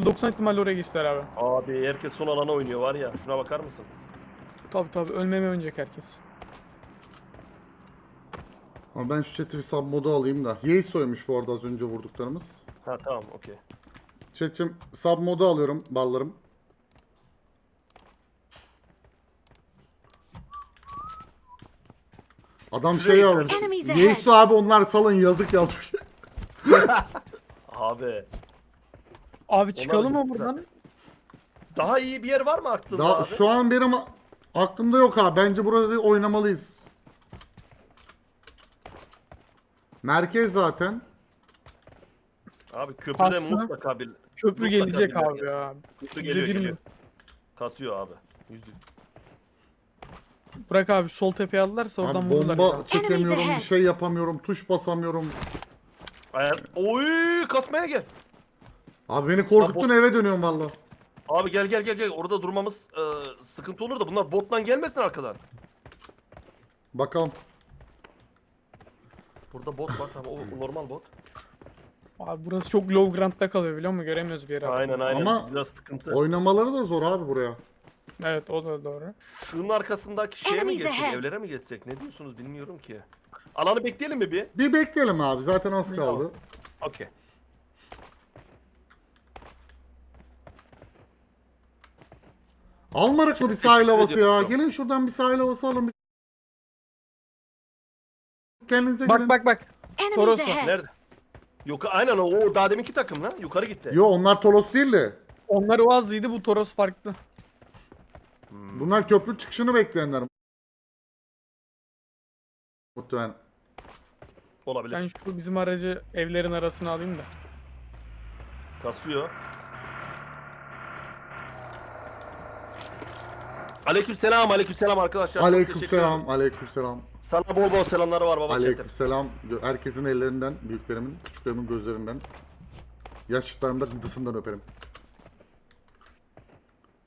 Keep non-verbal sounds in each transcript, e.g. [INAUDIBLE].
%90 ihtimalle oraya geçtiler abi. Abi herkes son alana oynuyor var ya. Şuna bakar mısın? Tabi tabi ölmeme oynayacak herkes. Ama ben şu chat'i bir sub modu alayım da. Yeis soymuş bu arada az önce vurduklarımız. Ha tamam okey. Chat'im sub modu alıyorum ballarım. Adam şey ahead. Yeisu abi onlar salın yazık yazmış. [LAUGHS] Abi. Abi çıkalım mı buradan? Daha iyi bir yer var mı aklında Daha abi? şu an benim aklımda yok abi. Bence burada oynamalıyız. Merkez zaten. Abi köprüde Kastı. mutlaka bir... Köprü Mutlaka gelecek bir abi ya. Köprü geliyor bir geliyor. mi? Kasıyor abi. Yüzde. Bırak abi sol tepeye aldılarsa oradan Abi vururlar. bomba çekemiyorum, bir şey yapamıyorum, tuş basamıyorum. Ayar... Oy kasmaya gel. Abi beni korkuttun Abi eve dönüyorum valla. Abi gel gel gel gel. Orada durmamız e, sıkıntı olur da bunlar bottan gelmesin arkadan. Bakalım. Burada bot var tamam o normal bot. Abi burası çok low ground'da kalıyor biliyor musun? Göremiyoruz bir yere aslında. Aynen aynen. Ama- Biraz sıkıntı. Oynamaları da zor abi buraya. Evet o da doğru. Şunun arkasındaki şeye mi geçsek, evlere mi geçsek? Ne diyorsunuz bilmiyorum ki. Alanı bekleyelim mi bir? Bir bekleyelim abi zaten az kaldı. Okey. Almadık mı bir sahil havası ya? Gelin şuradan bir sahil havası alın. bir- Kendinize Bak gelin. bak bak. Enemies Toros ahead. Nerede? Yok aynen o, o daha deminki takım lan. Yukarı gitti. Yo onlar Toros değil de. Onlar Oaz'ıydı bu Toros farklı. Bunlar köprü çıkışını bekleyenler. Muhtemelen. Olabilir. Ben şu bizim aracı evlerin arasına alayım da. Kasıyor. Aleyküm selam, aleyküm selam arkadaşlar. Çok teşekkür Aleykümselam, ederim. aleykümselam. Sana bol bol selamları var baba. Aleykümselam. Gö- Herkesin ellerinden, büyüklerimin, küçüklerimin gözlerinden. Yaşlılarımın da gıdısından öperim.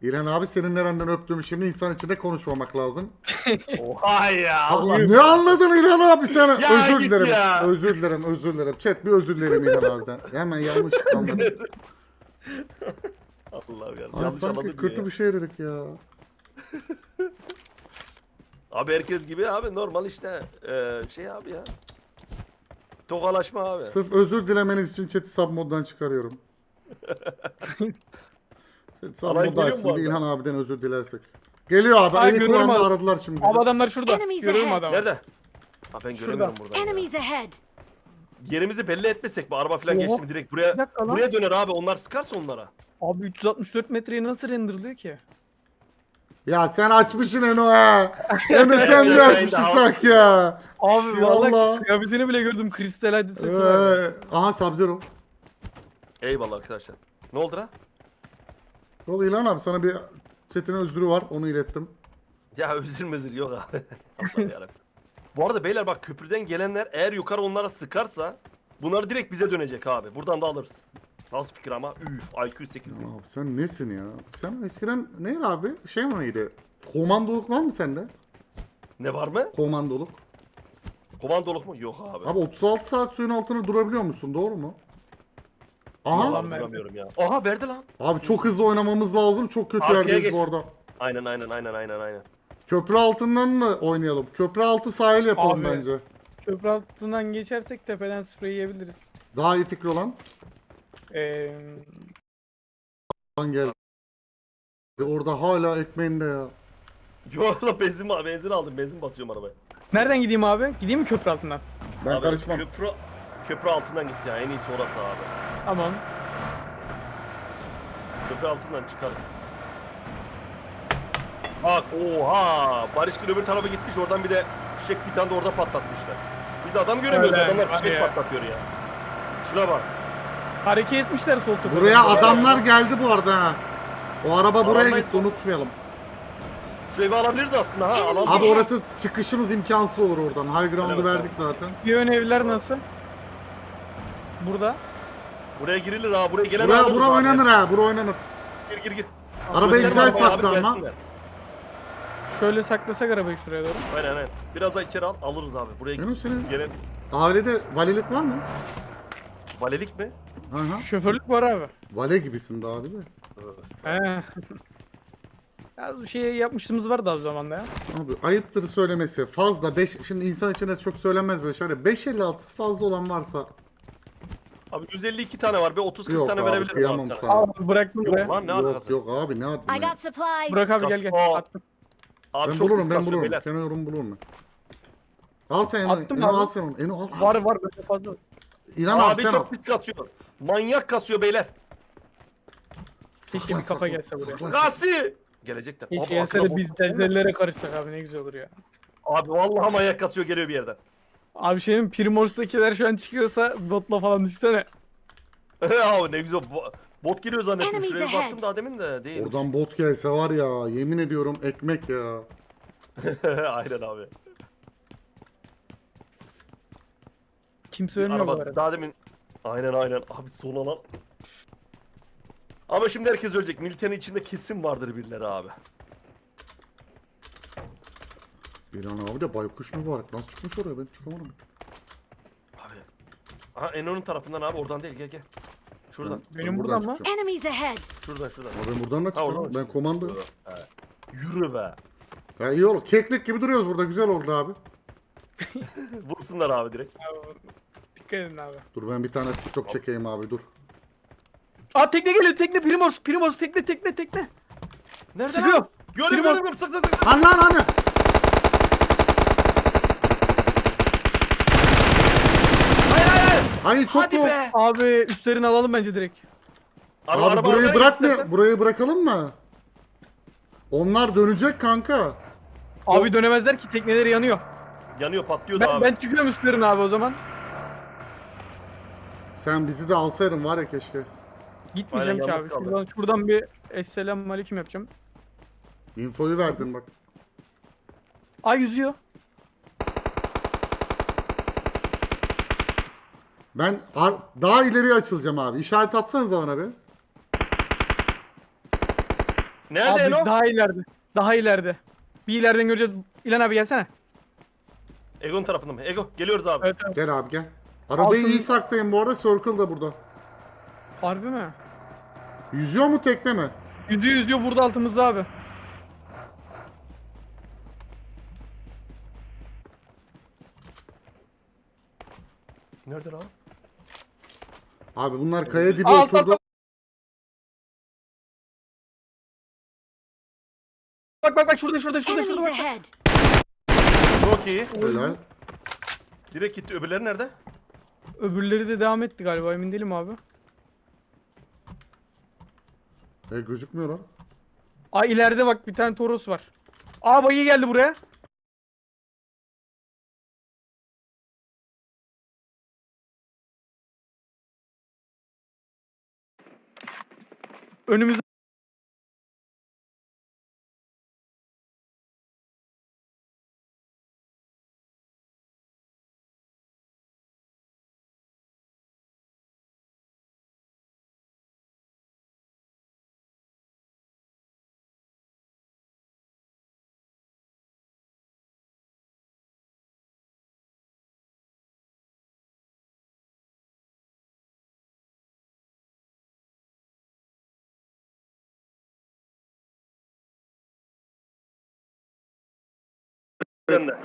İlhan abi senin nereden öptüğümü şimdi insan içinde konuşmamak lazım. [LAUGHS] Oha ya. Allah, ne anladın İlhan abi sen? Ya özür git dilerim. ya. Özür dilerim, özür dilerim. Chat bir özür dilerim İlhan abiden. Hemen yanlış anladım. [LAUGHS] Allah'ım ya. Ay, Yanlış sanki kötü ya. bir şey dedik ya. [LAUGHS] Abi herkes gibi abi normal işte ee, şey abi ya. Tokalaşma abi. Sırf özür dilemeniz için chat'i sub moddan çıkarıyorum. [LAUGHS] Chat sub Alay mod geliyor mu açsın bu bir arada? İlhan abiden özür dilersek. Geliyor abi. Ay, Ali görüyorum Kur'an'da abi. aradılar şimdi bizi. Abi adamlar şurada. Enemies Görüyorum ahead. adamı. Nerede? Ha ben göremiyorum buradan ya. Enemies ahead. Yerimizi belli etmesek bu araba falan Oha. geçti mi direkt buraya Bir dakika lan. buraya döner abi onlar sıkarsa onlara. Abi 364 metreye nasıl renderlıyor ki? Ya sen açmışsın Eno ha. Eno [LAUGHS] sen mi Evet, açmışsın evet, sak ya. Abi Şey, Allah. kıyafetini bile gördüm kristal hadi. Ee, aha Sub-Zero. Eyvallah arkadaşlar. Ne oldu lan? Yol İlhan abi sana bir chatine özrü var onu ilettim. Ya özür mezir yok abi. [LAUGHS] Bu arada beyler bak köprüden gelenler eğer yukarı onlara sıkarsa bunlar direkt bize dönecek abi. Buradan da alırız. Nasıl fikir ama? Üf IQ 8000. Abi sen nesin ya? Sen eskiden neydi abi? Şey mi neydi? Komandoluk var mı sende? Ne var mı? Komandoluk. Komandoluk mu? Yok abi. Abi 36 saat suyun altına durabiliyor musun? Doğru mu? Aha. Yalan verdi. duramıyorum ya. Aha verdi lan. Abi çok hızlı oynamamız lazım. Çok kötü Arkaya yerdeyiz geç. bu arada. Aynen aynen aynen aynen aynen. Köprü altından mı oynayalım? Köprü altı sahil yapalım Abi. bence. Köprü altından geçersek tepeden sprey yiyebiliriz. Daha iyi fikir olan. Ee, Lan gel. Orada hala ekmeğinde ya. Yok lan benzin, benzin aldım. Benzin basıyorum arabaya. nereden gideyim abi? Gideyim mi köprü altından? Ben abi, karışmam. Köprü, köprü altından git ya. En iyisi orası abi. Tamam. Köprü altından çıkarız. Bak oha. Barış Gül öbür tarafa gitmiş. Oradan bir de fişek bir tane de orada patlatmışlar. Biz adam göremiyoruz. Öyle, Adamlar fişek patlatıyor ya. Şuna bak. Hareket etmişler sol tepeden. Buraya adamlar geldi bu arada ha. O araba buraya Adamlar- gitti unutmayalım. Şu evi alabiliriz aslında ha. Alan Abi orası çıkışımız imkansız olur oradan. High ground'u Evet, verdik zaten. Bir ön evler nasıl? Burada. Buraya girilir ha. Buraya gelen Buraya, alırız bura abi. oynanır ha. Bura oynanır. Gir gir gir. Arabayı güzel arabayı abi, sakla ama. gelsinler. Şöyle saklasak arabayı şuraya doğru. Aynen aynen. Biraz daha içeri al. Alırız abi. Buraya Yunus senin gelen ailede valilik var mı? Valelik mi? Hı hı. Şoförlük var abi. Vale gibisin de abi de. He. [LAUGHS] Az bir şey yapmışlığımız vardı abi zamanda ya. Abi ayıptır söylemesi. Fazla 5 şimdi insan içinde çok söylenmez böyle şeyler. 5.56'sı fazla olan varsa Abi 152 tane var. Bir 30-40 Yok tane abi, verebilirim kıyamam abi sana. Abi bıraktım buraya. Yok lan ne yok alakası? yok abi ne I yapayım? got supplies. Burak abi gel gel. Attım. Abi Ben çok bulurum ben bulurum. beyler. Kenan yorum bulurum ben. Al sen Eno. Attım Eno abi. al sen onu. Eno al. Var var böyle fazla. İnan abi Abi sen al. çok pis kasıyor. Manyak kasıyor beyler. Keşke bir kafa gelse buraya. sakla. Kasi! Gelecekler. Keşke Abi, gelse de biz zelzellere karışsak abi ne güzel olur ya. Abi vallahi manyak kasıyor geliyor bir yerden. Abi şeyin Primors'takiler şu an çıkıyorsa botla falan düşsene. [LAUGHS] abi ne güzel. Bo- Bot geliyor zannettim. Enemies Şuraya ahead. baktım daha demin de değil. Oradan bot gelse var ya yemin ediyorum ekmek ya. [LAUGHS] Aynen abi. Kimse ölmüyor bu Araba arada. daha demin. Aynen aynen. Abi son alan. Ama şimdi herkes ölecek. Militenin içinde kesin vardır birileri abi. Bir an abi de baykuş mübarek. Nasıl çıkmış oraya ben çıkamadım. Abi. Aha Eno'nun tarafından abi oradan değil gel gel. Şuradan. Benim buradan mı? çıkacağım. Enemies ahead. Şuradan şuradan. Ama ben buradan da da Ben komando. He. Yürü be. Ya iyi olur. Keklik gibi duruyoruz burada. Güzel oldu abi. [LAUGHS] Vursunlar abi direkt. Abi, Dikkat edin abi. Dur ben bir tane TikTok çekeyim abi dur. Aa tekne geliyor tekne Primors Primors tekne tekne tekne. Nerede Sıkıyor. lan? Gördüm Biri var. gördüm sık sık sık. Lan lan hani. Hayır hayır hayır. Hayır çok Hadi yok. be. Abi üstlerini alalım bence direkt. Abi araba, burayı arabaya bırakma. istersen. Burayı bırakalım mı? Onlar dönecek kanka. Abi dönemezler ki tekneleri yanıyor. Yanıyor patlıyor da Ben, abi. ben çıkıyorum üstlerine abi o zaman. Sen bizi de alsaydın var ya keşke. Gitmeyeceğim Aynen, ki abi. kaldı. Şuradan, şuradan bir Esselamu Aleyküm yapacağım. Infoyu verdin bak. Ay yüzüyor. Ben ar- daha ileriye açılacağım abi. İşaret atsanıza bana bir. Nerede abi Eno? daha ileride. Daha ileride. Bir ileriden göreceğiz. İlan abi gelsene. Ego'nun tarafında mı? Ego geliyoruz abi. Evet evet. Gel abi gel. Arabayı Altın- iyi saklayın bu arada. Circle da burada. Harbi mi? Yüzüyor mu tekne mi? Yüzüyor yüzüyor burada altımızda abi. Nerede lan? Abi bunlar kaya dibi Aa, alt, oturdu. alt, Bak bak bak şurada şurada şurada şurada Enemies bak. ahead. Çok iyi. Helal. Direkt gitti. Öbürleri nerede? Öbürleri de devam etti galiba emin değilim abi. E, gözükmüyor lan. Aa ileride bak bir tane Toros var. Aa bayı geldi buraya. Önümüzde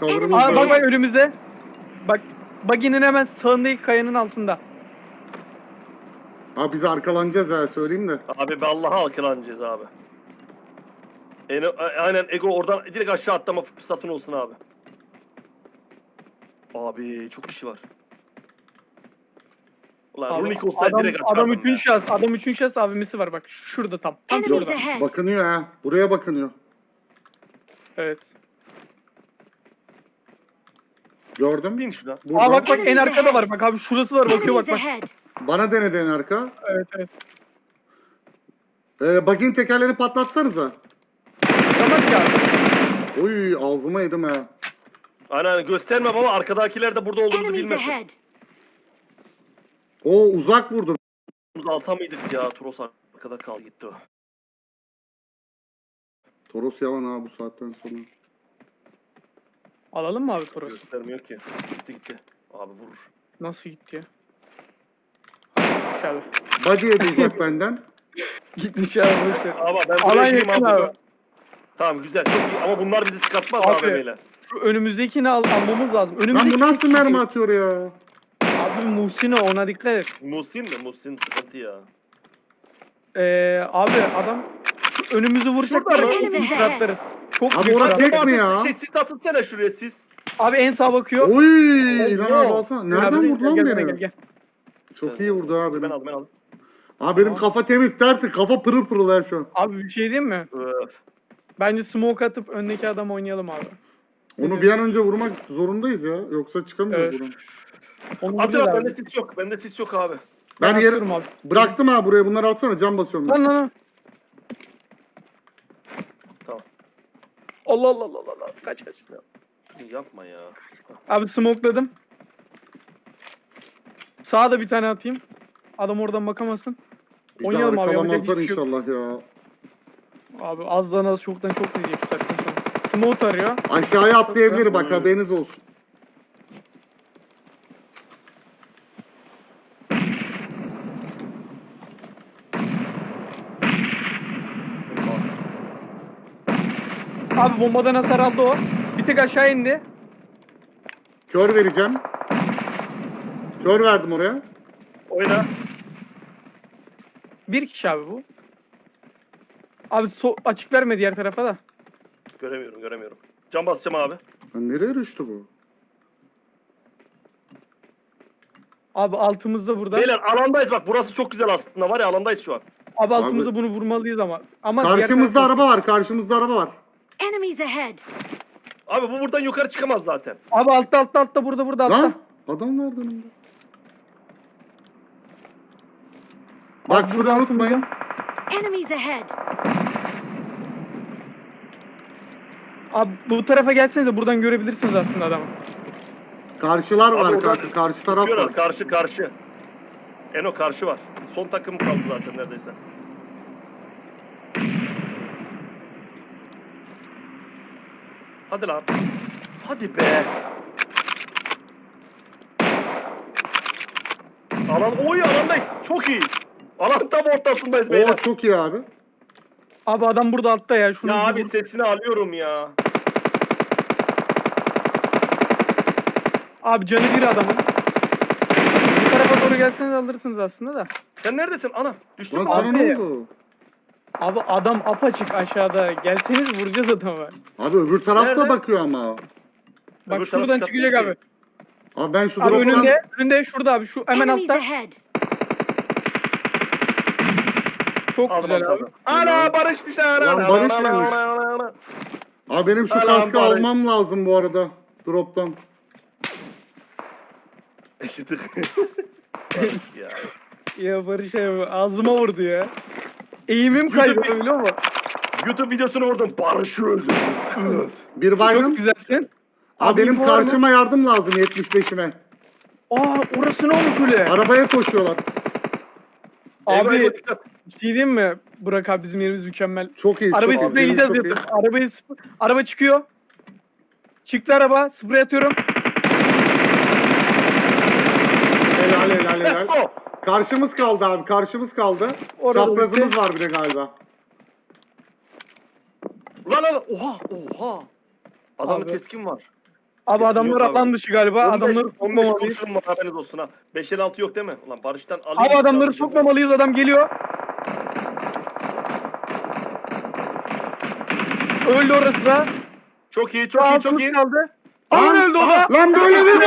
Cover'ımız Aa bak bak önümüzde. Bak baginin hemen sağındaki kayanın altında. Abi biz arkalanacağız ya söyleyeyim de. Abi be Allah'a akılanacağız abi. A- aynen Ego oradan direkt aşağı atlama fırsatın olsun abi. Abi çok kişi var. Ulan Abi, Runik olsaydı adam, direkt açardım adam ya. üçün şahıs, adam üçün şahıs abimisi var bak şurada tam. Tam şurada. Bakınıyor ha. Buraya bakınıyor. Evet. Gördün Bin. Burada. Aa bak bak en arkada var bak abi şurası var bakıyor bak Enemies bak. ahead. Bana denedi en arka. Evet evet. Ee, bagin tekerlerini patlatsanıza. Tamam ki abi. Oy ağzıma yedim ha. Aynen göstermem ama arkadakiler de burada olduğumuzu Enemies bilmesin. ahead. O uzak vurdu. Bunu alsam mıydık ya Toros arkada kaldı gitti o. Toros yalan ha bu saatten sonra. Alalım mı abi Toros? Göstermiyor ki. Gitti gitti. Abi vurur. Nasıl gitti ya? abi. Body'ye de uzak benden. Gitmiş abi boş ver. Ama ben Alan buraya gireyim yakın abi. abi. Tamam güzel çok iyi ama bunlar bizi çıkartmaz Abi. AVM'yle. Şu önümüzdekini al, almamız lazım. Lan Önümüzdeki bu nasıl mermi atıyor ya? Abi Muhsin'e ona dikkat et. Musin mi? Musin sıkıntı ya. Ee, abi adam önümüzü mı? biz atlarız. Çok Abi büyük orada adam. tek mi ya? Şey, siz atınsana şuraya siz. Abi en sağ bakıyor. Oy! İlhan abi alsana. Nereden vurdu lan beni? gel, gel. Çok iyi vurdu abi. Ben aldım ben aldım. Abi benim kafa temiz tertemiz. Kafa pırıl pırıl ya şu an. Abi bir şey diyeyim mi? Bence smoke atıp öndeki adam oynayalım abi. Onu bir an önce vurmak zorundayız ya. Yoksa çıkamıyoruz Evet. buradan. Atın abi bende sis yok. Bende sis yok abi. Ben yeri atıyorum abi. bıraktım ha buraya. Bunları atsana. Cam basıyorum ben. Lan lan lan. Allah Allah Allah Allah. Kaç kaç. Yapma ya. Abi smokeladım. Sağa da bir tane atayım. Adam oradan bakamasın. Bizi Oynayalım abi, yapacak hiçbir şey yok. inşallah ya. Abi azdan az çoktan çok diyecek. Smoke arıyor. Aşağıya atlayabilir bak haberiniz olsun. Abi bombadan hasar aldı o. Bir tek aşağı indi. Kör vereceğim. Kör verdim oraya. Oyna. Bir kişi abi bu. Abi so- açık verme diğer tarafa da. Göremiyorum göremiyorum. Cam basacağım abi. Lan nereye düştü bu? Abi altımızda burada. Beyler alandayız bak burası çok güzel aslında var ya alandayız şu an. Abi altımızda bunu vurmalıyız ama. Ama diğer Karşımızda tarafta- araba var. Karşımızda araba var. Enemies ahead! Abi bu buradan yukarı çıkamaz zaten. Abi altta altta altta burada burada altta. Lan adam vardı önümde. Bak şunu burada unutmayın. Enemies ahead! Abi bu tarafa gelsenize buradan görebilirsiniz aslında adamı. Karşılar var oradan kanka. Karşı taraf var. karşı karşı. Eno karşı var. Son takım kaldı zaten neredeyse. Hadi lan. Hadi be. Alan oy alandayız. Çok iyi. Alan tam ortasındayız Oo beyler. çok iyi abi. Abi adam burada altta ya. Şunu Ya abi sesini alıyorum ya. Abi canı bir adamın. Bu tarafa doğru gelseniz alırsınız aslında da. Sen neredesin? Ana düştün Lan mü? sana Abi. ne oldu? Abi adam apaçık aşağıda. Gelseniz vuracağız adamı. Abi öbür tarafta Nerede? bakıyor ama. Bak Öbür şuradan taraf çıkacak abi. Abi ben şu Abi drop'tan... önünde, önünde şurada abi şu hemen Enemies altta. ahead! Çok Aldım, güzel aldım. abi. Ana Barış bir şey. Lan Barış mıymış? Abi benim şu Alan kaskı bari. almam lazım bu arada. Drop'tan. Eşitlik. [LAUGHS] ya. Ya Barış abi ağzıma vurdu ya. Eğimim kaydı biliyor musun? YouTube videosunu vurdum. Barış'ı öldürdüm. [LAUGHS] Bir baygın. Çok güzelsin. Abi benim karşıma yardım lazım 75'ime. Aa orası ne olmuş öyle? Arabaya koşuyorlar. Abi eyvah, bir şey diyeyim mi? Burak abi bizim yerimiz mükemmel. Çok iyi. Arabayı çok iyi. spreyleyeceğiz Çok iyi. yatıp. Arabayı sp- araba çıkıyor. Çıktı araba. Sprey atıyorum. Helal helal Let's helal. go. Karşımız kaldı abi. Karşımız kaldı. Orada Çaprazımız var bir de galiba. Lan lan. Oha oha. Adamın Abi. keskin var. Abi Kesin adamlar yok abi. alan dışı galiba. 15, adamları 15 sokmamalıyız. kurşunum var haberiniz olsun ha. 5 el 6 yok değil mi? Ulan Barış'tan alayım. Abi adamları sokmamalıyız. Adam geliyor. Öldü orası da. Çok iyi çok iyi çok iyi. Kaldı. Lan, Lan öldü o da. lan böyle mi? [LAUGHS]